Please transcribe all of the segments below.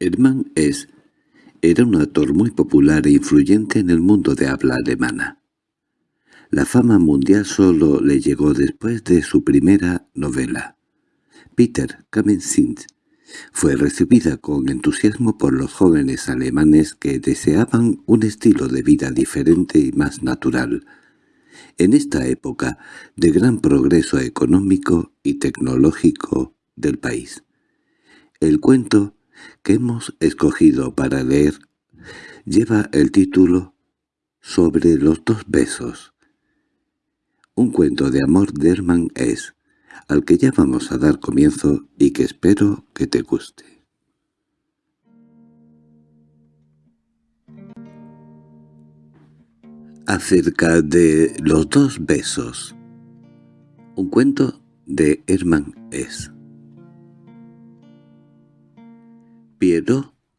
Hermann S. era un actor muy popular e influyente en el mundo de habla alemana. La fama mundial solo le llegó después de su primera novela. Peter Kamenzind fue recibida con entusiasmo por los jóvenes alemanes que deseaban un estilo de vida diferente y más natural. En esta época de gran progreso económico y tecnológico del país. El cuento que hemos escogido para leer lleva el título Sobre los dos besos. Un cuento de amor de Hermann es al que ya vamos a dar comienzo y que espero que te guste. Acerca de los dos besos. Un cuento de Hermann S.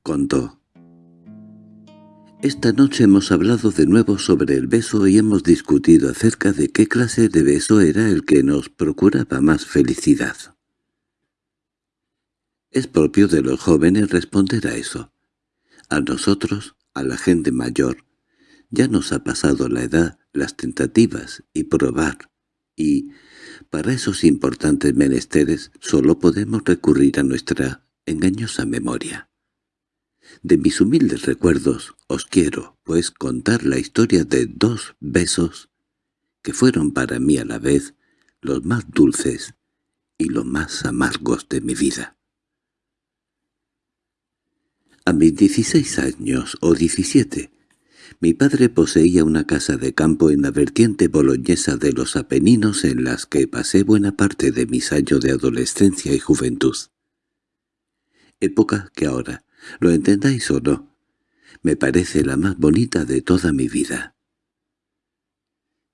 Contó. Esta noche hemos hablado de nuevo sobre el beso y hemos discutido acerca de qué clase de beso era el que nos procuraba más felicidad. Es propio de los jóvenes responder a eso. A nosotros, a la gente mayor, ya nos ha pasado la edad, las tentativas y probar, y para esos importantes menesteres solo podemos recurrir a nuestra engañosa memoria. De mis humildes recuerdos os quiero, pues, contar la historia de dos besos que fueron para mí a la vez los más dulces y los más amargos de mi vida. A mis dieciséis años o diecisiete, mi padre poseía una casa de campo en la vertiente boloñesa de los Apeninos en las que pasé buena parte de mis años de adolescencia y juventud. Época que ahora, lo entendáis o no, me parece la más bonita de toda mi vida.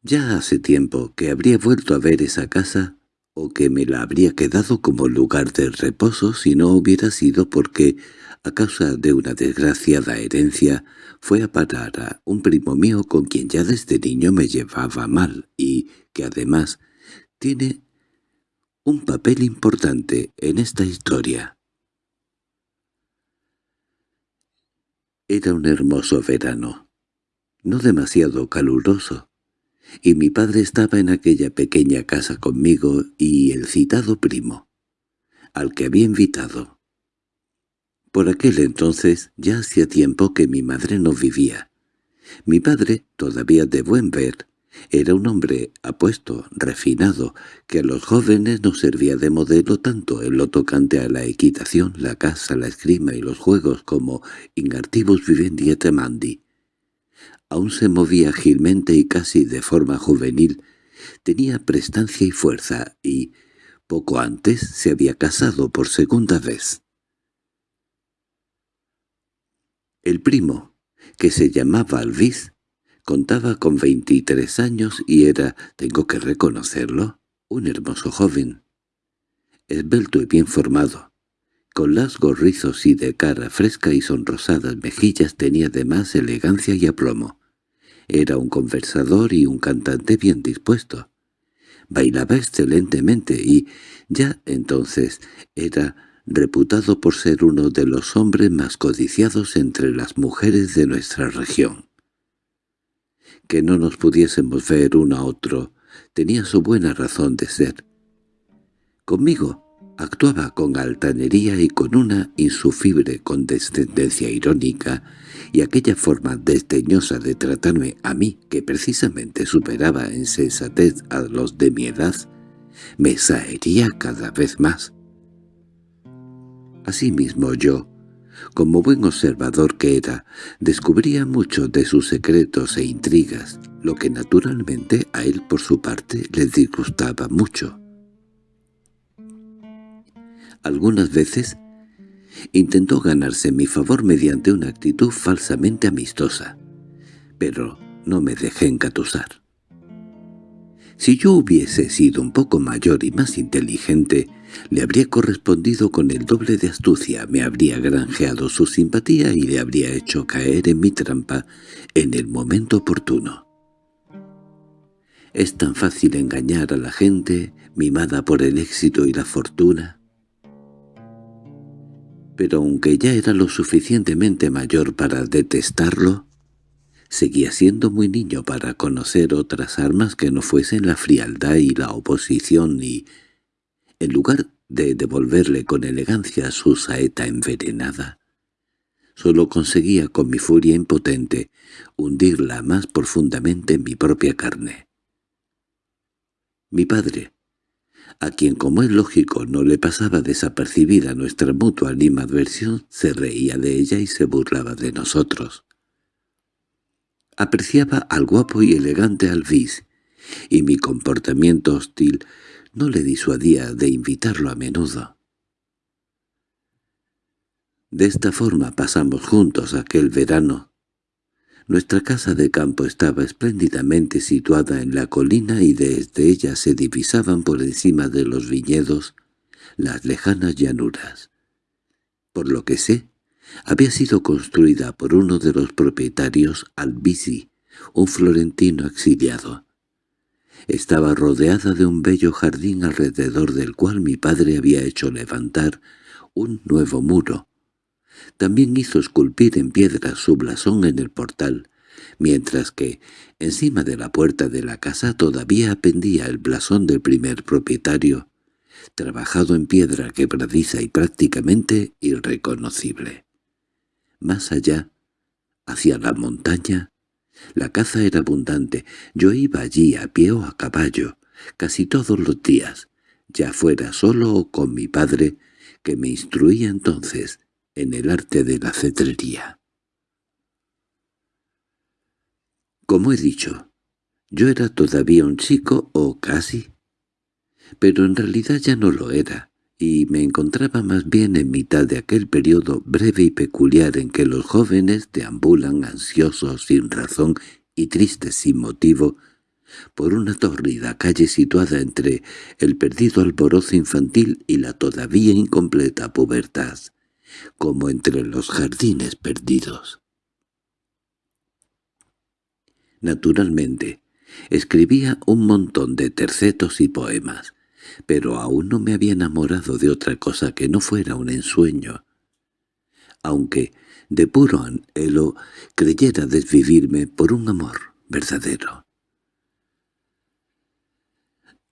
Ya hace tiempo que habría vuelto a ver esa casa o que me la habría quedado como lugar de reposo si no hubiera sido porque, a causa de una desgraciada herencia, fue a parar a un primo mío con quien ya desde niño me llevaba mal y que además tiene un papel importante en esta historia. Era un hermoso verano, no demasiado caluroso, y mi padre estaba en aquella pequeña casa conmigo y el citado primo, al que había invitado. Por aquel entonces ya hacía tiempo que mi madre no vivía. Mi padre, todavía de buen ver, era un hombre apuesto, refinado, que a los jóvenes nos servía de modelo tanto en lo tocante a la equitación, la caza, la esgrima y los juegos como ingartibus vivendi et amandi. Aún se movía ágilmente y casi de forma juvenil, tenía prestancia y fuerza y, poco antes, se había casado por segunda vez. El primo, que se llamaba Alvis, Contaba con veintitrés años y era, tengo que reconocerlo, un hermoso joven. Esbelto y bien formado. Con lasgos rizos y de cara fresca y sonrosadas mejillas tenía además elegancia y aplomo. Era un conversador y un cantante bien dispuesto. Bailaba excelentemente y, ya entonces, era reputado por ser uno de los hombres más codiciados entre las mujeres de nuestra región que no nos pudiésemos ver uno a otro, tenía su buena razón de ser. Conmigo actuaba con altanería y con una insufrible condescendencia irónica, y aquella forma desdeñosa de tratarme a mí, que precisamente superaba en sensatez a los de mi edad, me saería cada vez más. Asimismo yo, como buen observador que era, descubría mucho de sus secretos e intrigas, lo que naturalmente a él por su parte le disgustaba mucho. Algunas veces intentó ganarse mi favor mediante una actitud falsamente amistosa, pero no me dejé encatusar. Si yo hubiese sido un poco mayor y más inteligente, le habría correspondido con el doble de astucia, me habría granjeado su simpatía y le habría hecho caer en mi trampa en el momento oportuno. Es tan fácil engañar a la gente, mimada por el éxito y la fortuna. Pero aunque ya era lo suficientemente mayor para detestarlo, seguía siendo muy niño para conocer otras armas que no fuesen la frialdad y la oposición y, en lugar de devolverle con elegancia su saeta envenenada, solo conseguía con mi furia impotente hundirla más profundamente en mi propia carne. Mi padre, a quien como es lógico no le pasaba desapercibida nuestra mutua animadversión, se reía de ella y se burlaba de nosotros. Apreciaba al guapo y elegante Alvis, y mi comportamiento hostil no le disuadía de invitarlo a menudo. De esta forma pasamos juntos aquel verano. Nuestra casa de campo estaba espléndidamente situada en la colina y desde ella se divisaban por encima de los viñedos las lejanas llanuras. Por lo que sé, había sido construida por uno de los propietarios Albisi, un florentino exiliado. Estaba rodeada de un bello jardín alrededor del cual mi padre había hecho levantar un nuevo muro. También hizo esculpir en piedra su blasón en el portal, mientras que, encima de la puerta de la casa todavía pendía el blasón del primer propietario, trabajado en piedra quebradiza y prácticamente irreconocible. Más allá, hacia la montaña, la caza era abundante. Yo iba allí a pie o a caballo, casi todos los días, ya fuera solo o con mi padre, que me instruía entonces en el arte de la cetrería. Como he dicho, yo era todavía un chico o casi, pero en realidad ya no lo era, y me encontraba más bien en mitad de aquel periodo breve y peculiar en que los jóvenes deambulan ansiosos sin razón y tristes sin motivo por una tórrida calle situada entre el perdido alborozo infantil y la todavía incompleta pubertad, como entre los jardines perdidos. Naturalmente, escribía un montón de tercetos y poemas, pero aún no me había enamorado de otra cosa que no fuera un ensueño. Aunque, de puro anhelo, creyera desvivirme por un amor verdadero.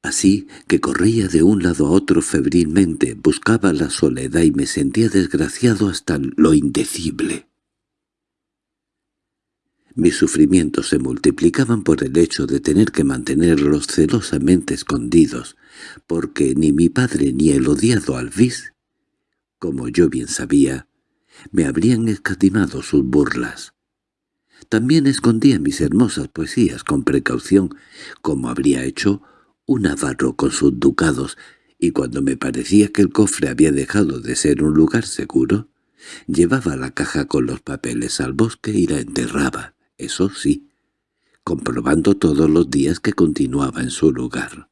Así que corría de un lado a otro febrilmente, buscaba la soledad y me sentía desgraciado hasta lo indecible. Mis sufrimientos se multiplicaban por el hecho de tener que mantenerlos celosamente escondidos, porque ni mi padre ni el odiado Alvis, como yo bien sabía, me habrían escatimado sus burlas. También escondía mis hermosas poesías con precaución, como habría hecho un avaro con sus ducados, y cuando me parecía que el cofre había dejado de ser un lugar seguro, llevaba la caja con los papeles al bosque y la enterraba eso sí, comprobando todos los días que continuaba en su lugar.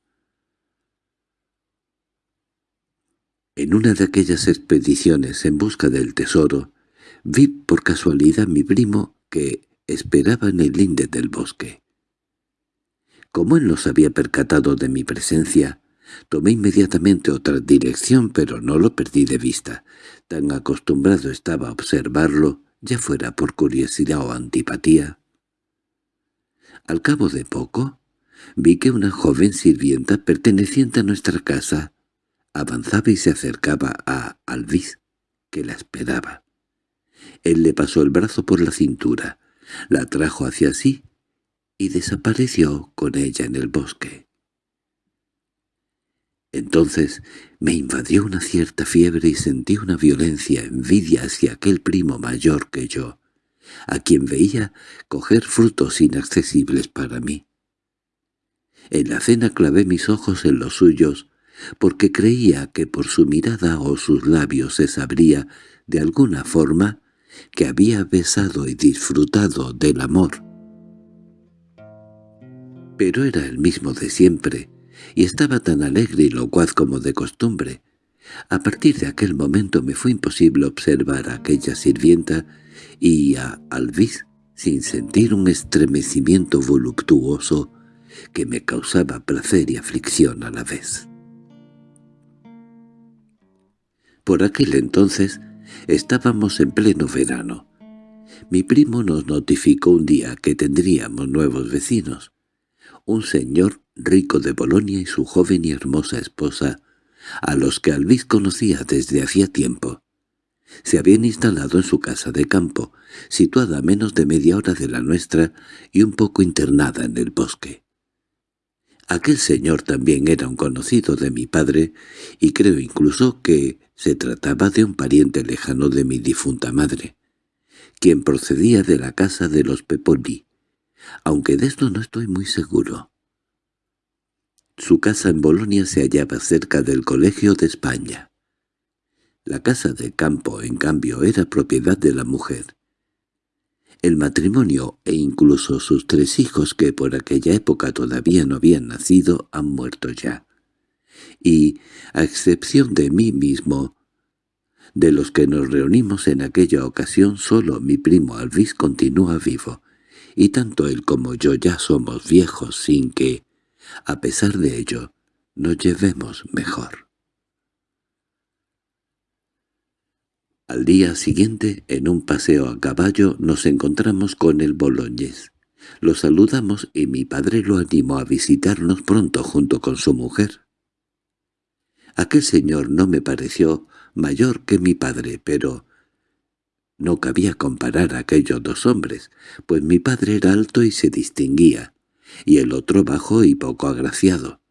En una de aquellas expediciones en busca del tesoro, vi por casualidad a mi primo que esperaba en el linde del bosque. Como él no se había percatado de mi presencia, tomé inmediatamente otra dirección, pero no lo perdí de vista. Tan acostumbrado estaba a observarlo, ya fuera por curiosidad o antipatía, al cabo de poco, vi que una joven sirvienta perteneciente a nuestra casa avanzaba y se acercaba a Alvis, que la esperaba. Él le pasó el brazo por la cintura, la trajo hacia sí y desapareció con ella en el bosque. Entonces me invadió una cierta fiebre y sentí una violencia envidia hacia aquel primo mayor que yo, a quien veía coger frutos inaccesibles para mí. En la cena clavé mis ojos en los suyos, porque creía que por su mirada o sus labios se sabría, de alguna forma, que había besado y disfrutado del amor. Pero era el mismo de siempre, y estaba tan alegre y locuaz como de costumbre. A partir de aquel momento me fue imposible observar a aquella sirvienta y a Alvis sin sentir un estremecimiento voluptuoso que me causaba placer y aflicción a la vez. Por aquel entonces Estábamos en pleno verano. Mi primo nos notificó un día que tendríamos nuevos vecinos. Un señor rico de Bolonia y su joven y hermosa esposa, a los que Alvis conocía desde hacía tiempo. Se habían instalado en su casa de campo, situada a menos de media hora de la nuestra y un poco internada en el bosque. Aquel señor también era un conocido de mi padre, y creo incluso que se trataba de un pariente lejano de mi difunta madre, quien procedía de la casa de los Peponi, aunque de esto no estoy muy seguro. Su casa en Bolonia se hallaba cerca del Colegio de España. La casa de campo, en cambio, era propiedad de la mujer, el matrimonio e incluso sus tres hijos que por aquella época todavía no habían nacido han muerto ya. Y, a excepción de mí mismo, de los que nos reunimos en aquella ocasión solo mi primo Alvis continúa vivo, y tanto él como yo ya somos viejos sin que, a pesar de ello, nos llevemos mejor. Al día siguiente, en un paseo a caballo, nos encontramos con el boloñés. Lo saludamos y mi padre lo animó a visitarnos pronto junto con su mujer. Aquel señor no me pareció mayor que mi padre, pero no cabía comparar a aquellos dos hombres, pues mi padre era alto y se distinguía, y el otro bajo y poco agraciado.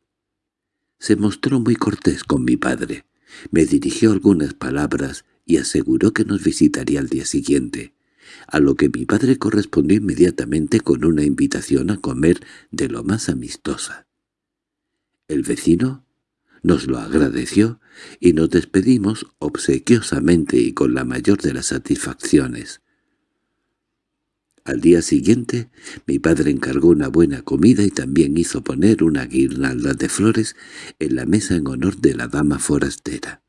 Se mostró muy cortés con mi padre. Me dirigió algunas palabras y aseguró que nos visitaría al día siguiente, a lo que mi padre correspondió inmediatamente con una invitación a comer de lo más amistosa. El vecino nos lo agradeció y nos despedimos obsequiosamente y con la mayor de las satisfacciones. Al día siguiente mi padre encargó una buena comida y también hizo poner una guirnalda de flores en la mesa en honor de la dama forastera.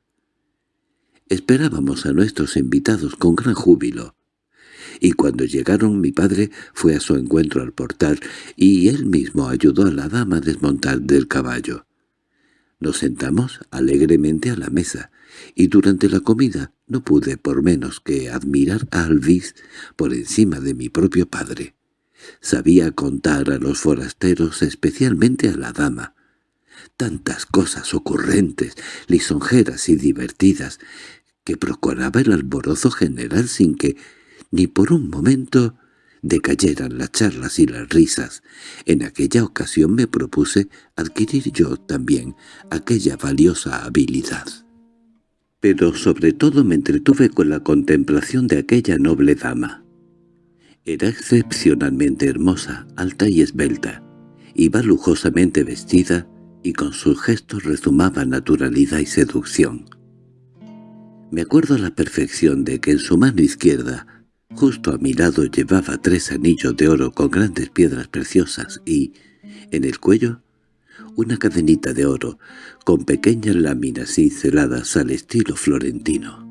Esperábamos a nuestros invitados con gran júbilo, y cuando llegaron mi padre fue a su encuentro al portal y él mismo ayudó a la dama a desmontar del caballo. Nos sentamos alegremente a la mesa, y durante la comida no pude por menos que admirar a Alvis por encima de mi propio padre. Sabía contar a los forasteros, especialmente a la dama, tantas cosas ocurrentes, lisonjeras y divertidas, que procuraba el alborozo general sin que, ni por un momento, decayeran las charlas y las risas. En aquella ocasión me propuse adquirir yo también aquella valiosa habilidad. Pero sobre todo me entretuve con la contemplación de aquella noble dama. Era excepcionalmente hermosa, alta y esbelta. Iba lujosamente vestida y con sus gestos rezumaba naturalidad y seducción. Me acuerdo a la perfección de que en su mano izquierda, justo a mi lado, llevaba tres anillos de oro con grandes piedras preciosas y, en el cuello, una cadenita de oro con pequeñas láminas cinceladas al estilo florentino.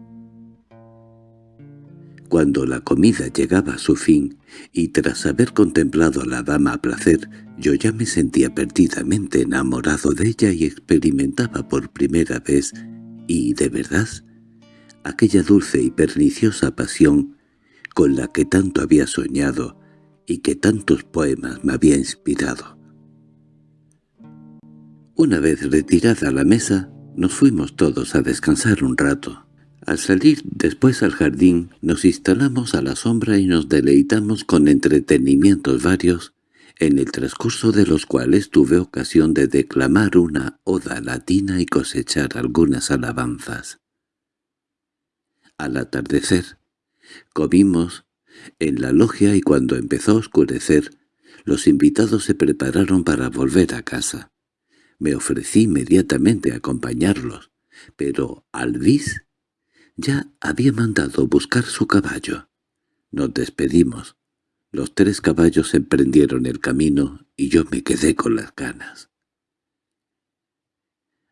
Cuando la comida llegaba a su fin, y tras haber contemplado a la dama a placer, yo ya me sentía perdidamente enamorado de ella y experimentaba por primera vez, y de verdad, aquella dulce y perniciosa pasión con la que tanto había soñado y que tantos poemas me había inspirado. Una vez retirada la mesa, nos fuimos todos a descansar un rato. Al salir después al jardín, nos instalamos a la sombra y nos deleitamos con entretenimientos varios, en el transcurso de los cuales tuve ocasión de declamar una oda latina y cosechar algunas alabanzas. Al atardecer, comimos en la logia y cuando empezó a oscurecer, los invitados se prepararon para volver a casa. Me ofrecí inmediatamente a acompañarlos, pero Alvis ya había mandado buscar su caballo. Nos despedimos. Los tres caballos emprendieron el camino y yo me quedé con las ganas.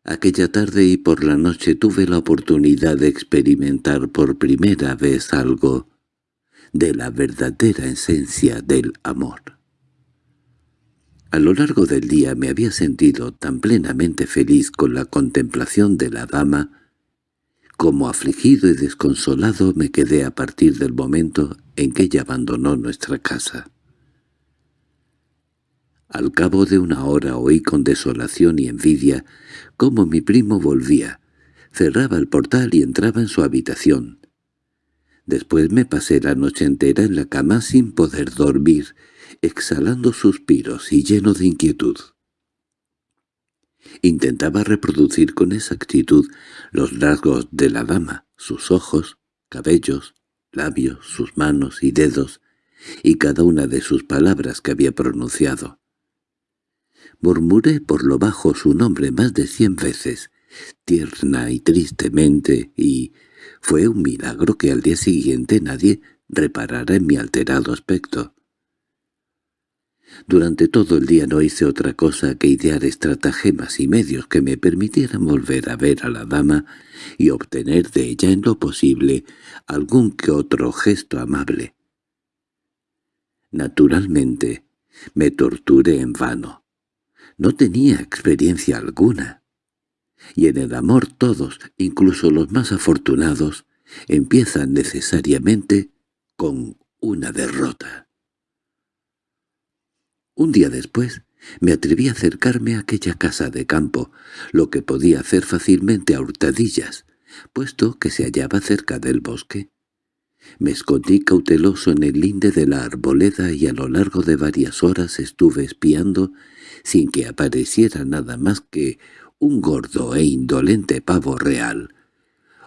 Aquella tarde y por la noche tuve la oportunidad de experimentar por primera vez algo de la verdadera esencia del amor. A lo largo del día me había sentido tan plenamente feliz con la contemplación de la dama como afligido y desconsolado me quedé a partir del momento en que ella abandonó nuestra casa. Al cabo de una hora oí con desolación y envidia cómo mi primo volvía, cerraba el portal y entraba en su habitación. Después me pasé la noche entera en la cama sin poder dormir, exhalando suspiros y lleno de inquietud. Intentaba reproducir con exactitud los rasgos de la dama, sus ojos, cabellos, labios, sus manos y dedos, y cada una de sus palabras que había pronunciado. Murmuré por lo bajo su nombre más de cien veces, tierna y tristemente, y fue un milagro que al día siguiente nadie reparara en mi alterado aspecto. Durante todo el día no hice otra cosa que idear estratagemas y medios que me permitieran volver a ver a la dama y obtener de ella en lo posible algún que otro gesto amable. Naturalmente, me torturé en vano. No tenía experiencia alguna. Y en el amor todos, incluso los más afortunados, empiezan necesariamente con una derrota. Un día después me atreví a acercarme a aquella casa de campo, lo que podía hacer fácilmente a hurtadillas, puesto que se hallaba cerca del bosque. Me escondí cauteloso en el linde de la arboleda y a lo largo de varias horas estuve espiando sin que apareciera nada más que un gordo e indolente pavo real,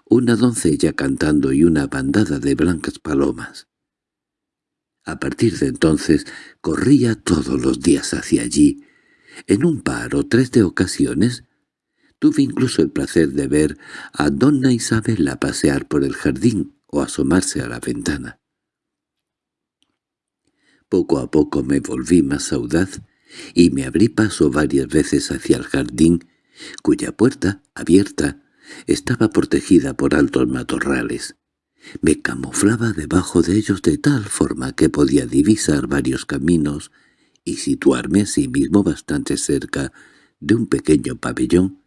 una doncella cantando y una bandada de blancas palomas. A partir de entonces corría todos los días hacia allí. En un par o tres de ocasiones tuve incluso el placer de ver a donna Isabela pasear por el jardín o asomarse a la ventana. Poco a poco me volví más audaz y me abrí paso varias veces hacia el jardín, cuya puerta, abierta, estaba protegida por altos matorrales. Me camuflaba debajo de ellos de tal forma que podía divisar varios caminos y situarme asimismo bastante cerca de un pequeño pabellón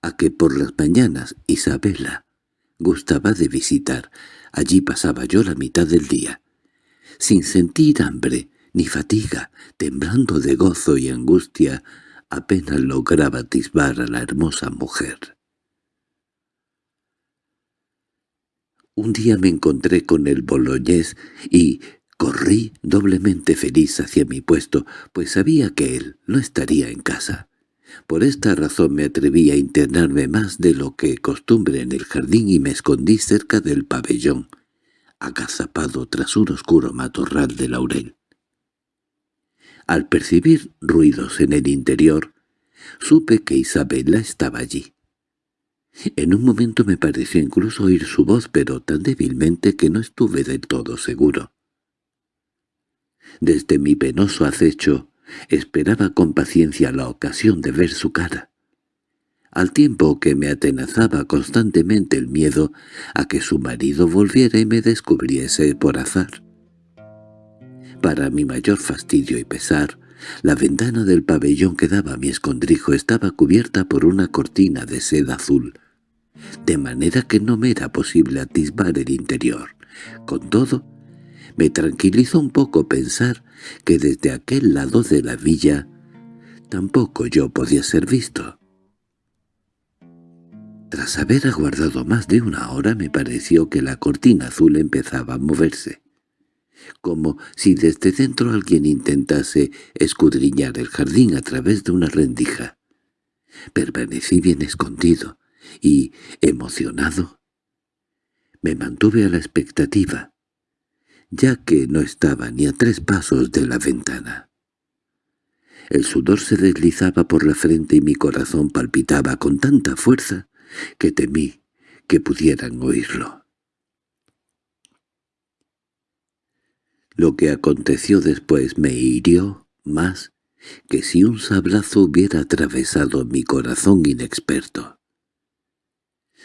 a que por las mañanas Isabela gustaba de visitar. Allí pasaba yo la mitad del día, sin sentir hambre ni fatiga, temblando de gozo y angustia, apenas lograba atisbar a la hermosa mujer. Un día me encontré con el boloñés y corrí doblemente feliz hacia mi puesto, pues sabía que él no estaría en casa. Por esta razón me atreví a internarme más de lo que costumbre en el jardín y me escondí cerca del pabellón, agazapado tras un oscuro matorral de laurel. Al percibir ruidos en el interior, supe que Isabela estaba allí. En un momento me pareció incluso oír su voz, pero tan débilmente que no estuve del todo seguro. Desde mi penoso acecho esperaba con paciencia la ocasión de ver su cara, al tiempo que me atenazaba constantemente el miedo a que su marido volviera y me descubriese por azar. Para mi mayor fastidio y pesar, la ventana del pabellón que daba a mi escondrijo estaba cubierta por una cortina de seda azul, de manera que no me era posible atisbar el interior. Con todo, me tranquilizó un poco pensar que desde aquel lado de la villa tampoco yo podía ser visto. Tras haber aguardado más de una hora me pareció que la cortina azul empezaba a moverse, como si desde dentro alguien intentase escudriñar el jardín a través de una rendija. Permanecí bien escondido, y, emocionado, me mantuve a la expectativa, ya que no estaba ni a tres pasos de la ventana. El sudor se deslizaba por la frente y mi corazón palpitaba con tanta fuerza que temí que pudieran oírlo. Lo que aconteció después me hirió más que si un sablazo hubiera atravesado mi corazón inexperto.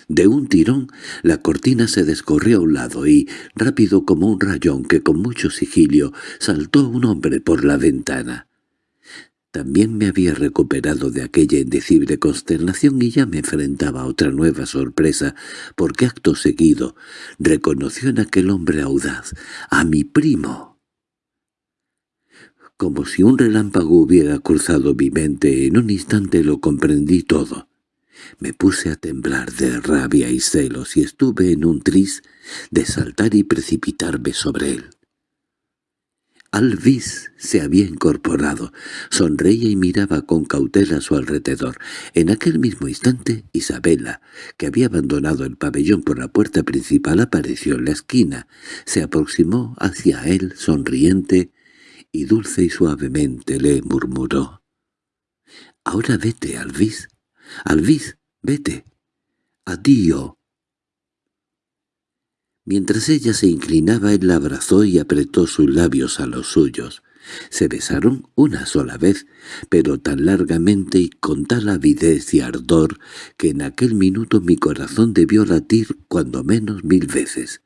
De un tirón, la cortina se descorrió a un lado y, rápido como un rayón que con mucho sigilio, saltó un hombre por la ventana. También me había recuperado de aquella indecible consternación y ya me enfrentaba a otra nueva sorpresa, porque acto seguido reconoció en aquel hombre audaz a mi primo. Como si un relámpago hubiera cruzado mi mente, en un instante lo comprendí todo. Me puse a temblar de rabia y celos y estuve en un tris de saltar y precipitarme sobre él. Alvis se había incorporado, sonreía y miraba con cautela a su alrededor. En aquel mismo instante, Isabela, que había abandonado el pabellón por la puerta principal, apareció en la esquina. Se aproximó hacia él, sonriente, y dulce y suavemente le murmuró. «Ahora vete, Alvis. Alvis, vete. Adiós». Mientras ella se inclinaba, él la abrazó y apretó sus labios a los suyos. Se besaron una sola vez, pero tan largamente y con tal avidez y ardor que en aquel minuto mi corazón debió latir cuando menos mil veces.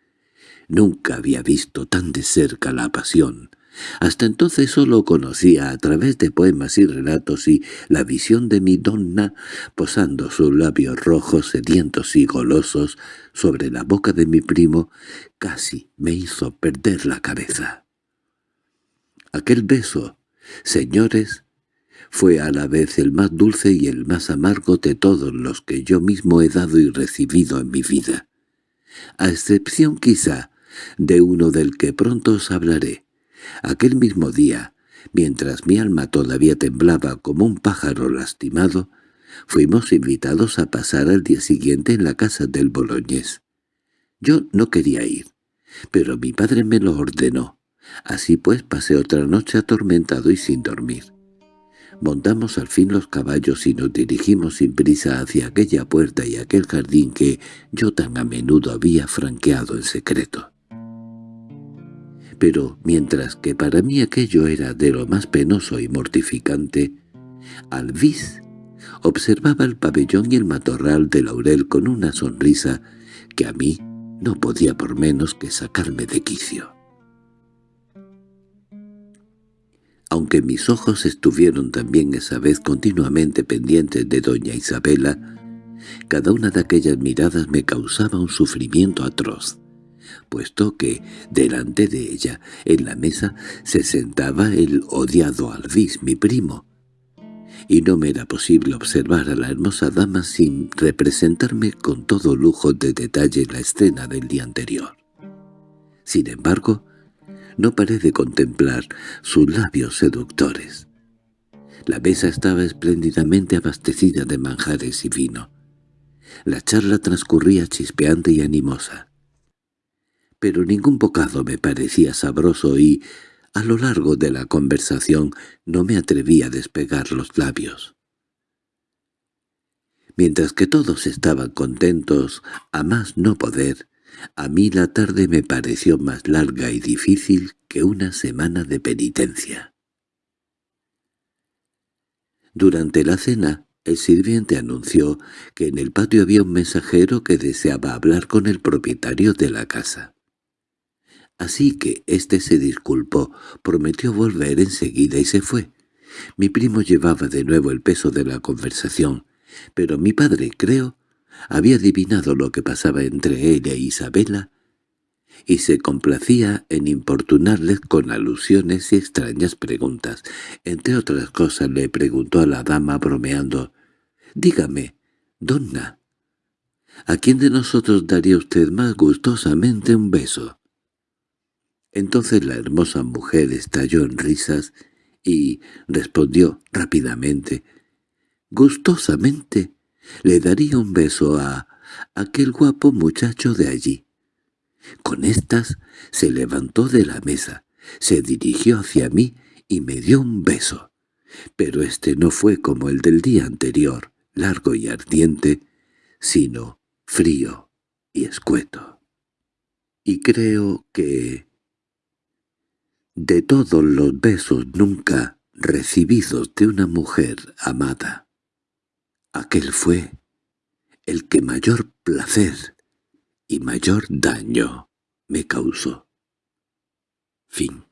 Nunca había visto tan de cerca la pasión. Hasta entonces solo conocía a través de poemas y relatos y la visión de mi donna posando sus labios rojos, sedientos y golosos sobre la boca de mi primo, casi me hizo perder la cabeza. Aquel beso, señores, fue a la vez el más dulce y el más amargo de todos los que yo mismo he dado y recibido en mi vida, a excepción quizá de uno del que pronto os hablaré, Aquel mismo día, mientras mi alma todavía temblaba como un pájaro lastimado, fuimos invitados a pasar al día siguiente en la casa del boloñés. Yo no quería ir, pero mi padre me lo ordenó. Así pues pasé otra noche atormentado y sin dormir. Montamos al fin los caballos y nos dirigimos sin prisa hacia aquella puerta y aquel jardín que yo tan a menudo había franqueado en secreto pero mientras que para mí aquello era de lo más penoso y mortificante, Alvis observaba el pabellón y el matorral de laurel con una sonrisa que a mí no podía por menos que sacarme de quicio. Aunque mis ojos estuvieron también esa vez continuamente pendientes de doña Isabela, cada una de aquellas miradas me causaba un sufrimiento atroz puesto que delante de ella, en la mesa, se sentaba el odiado Alvis, mi primo, y no me era posible observar a la hermosa dama sin representarme con todo lujo de detalle la escena del día anterior. Sin embargo, no paré de contemplar sus labios seductores. La mesa estaba espléndidamente abastecida de manjares y vino. La charla transcurría chispeante y animosa pero ningún bocado me parecía sabroso y, a lo largo de la conversación, no me atreví a despegar los labios. Mientras que todos estaban contentos, a más no poder, a mí la tarde me pareció más larga y difícil que una semana de penitencia. Durante la cena, el sirviente anunció que en el patio había un mensajero que deseaba hablar con el propietario de la casa. Así que éste se disculpó, prometió volver enseguida y se fue. Mi primo llevaba de nuevo el peso de la conversación, pero mi padre, creo, había adivinado lo que pasaba entre ella e Isabela, y se complacía en importunarles con alusiones y extrañas preguntas. Entre otras cosas le preguntó a la dama bromeando, «Dígame, donna, ¿a quién de nosotros daría usted más gustosamente un beso?» Entonces la hermosa mujer estalló en risas y respondió rápidamente, «Gustosamente le daría un beso a aquel guapo muchacho de allí». Con estas se levantó de la mesa, se dirigió hacia mí y me dio un beso. Pero este no fue como el del día anterior, largo y ardiente, sino frío y escueto. Y creo que de todos los besos nunca recibidos de una mujer amada. Aquel fue el que mayor placer y mayor daño me causó. Fin